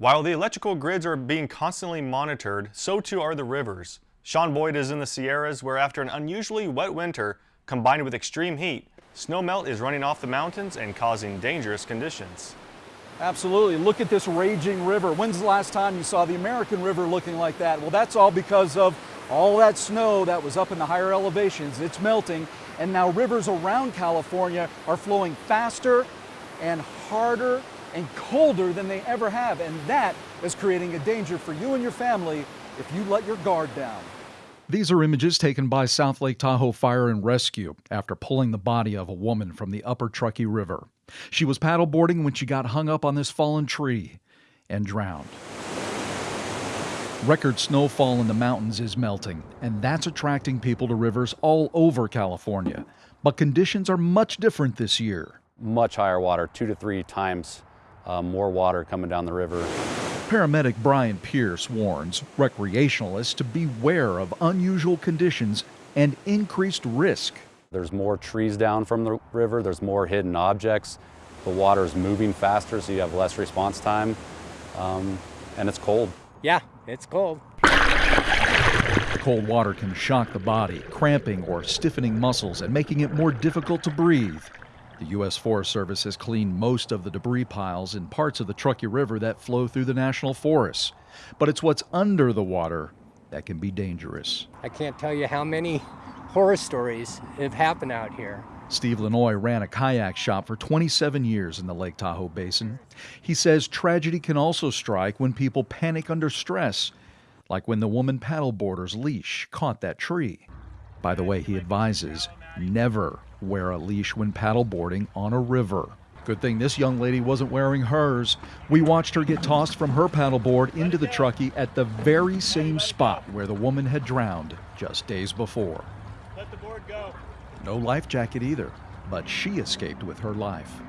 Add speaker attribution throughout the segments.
Speaker 1: While the electrical grids are being constantly monitored, so too are the rivers. Sean Boyd is in the Sierras where after an unusually wet winter, combined with extreme heat, snowmelt is running off the mountains and causing dangerous conditions.
Speaker 2: Absolutely. Look at this raging river. When's the last time you saw the American River looking like that? Well, that's all because of all that snow that was up in the higher elevations. It's melting, and now rivers around California are flowing faster and harder and colder than they ever have. And that is creating a danger for you and your family if you let your guard down.
Speaker 3: These are images taken by South Lake Tahoe Fire and Rescue after pulling the body of a woman from the upper Truckee River. She was paddleboarding when she got hung up on this fallen tree and drowned. Record snowfall in the mountains is melting, and that's attracting people to rivers all over California. But conditions are much different this year.
Speaker 4: Much higher water, two to three times uh, more water coming down the river.
Speaker 3: Paramedic Brian Pierce warns recreationalists to beware of unusual conditions and increased risk.
Speaker 4: There's more trees down from the river, there's more hidden objects, the water is moving faster so you have less response time, um, and it's cold.
Speaker 5: Yeah, it's cold.
Speaker 3: The cold water can shock the body, cramping or stiffening muscles and making it more difficult to breathe. The U.S. Forest Service has cleaned most of the debris piles in parts of the Truckee River that flow through the national forests. But it's what's under the water that can be dangerous.
Speaker 5: I can't tell you how many horror stories have happened out here.
Speaker 3: Steve Lanois ran a kayak shop for 27 years in the Lake Tahoe Basin. He says tragedy can also strike when people panic under stress, like when the woman paddleboarder's leash caught that tree. By the way, he advises never wear a leash when paddleboarding on a river. Good thing this young lady wasn't wearing hers. We watched her get tossed from her paddleboard into the Truckee at the very same spot where the woman had drowned just days before.
Speaker 6: Let the board go.
Speaker 3: No life jacket either, but she escaped with her life.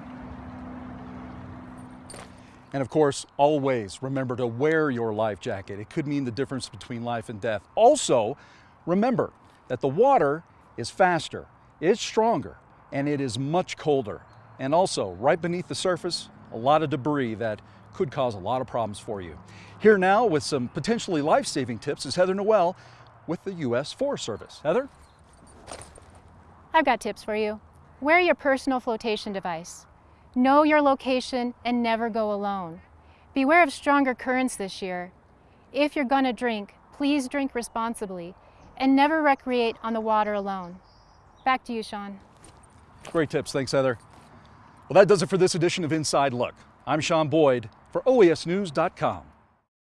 Speaker 2: And of course, always remember to wear your life jacket. It could mean the difference between life and death. Also, remember that the water is faster, it's stronger, and it is much colder. And also, right beneath the surface, a lot of debris that could cause a lot of problems for you. Here now with some potentially life-saving tips is Heather Noel with the U.S. Forest Service. Heather?
Speaker 7: I've got tips for you. Wear your personal flotation device. Know your location and never go alone. Beware of stronger currents this year. If you're gonna drink, please drink responsibly and never recreate on the water alone. Back to you, Sean.
Speaker 2: Great tips. Thanks, Heather. Well, that does it for this edition of Inside Look. I'm Sean Boyd for OESnews.com.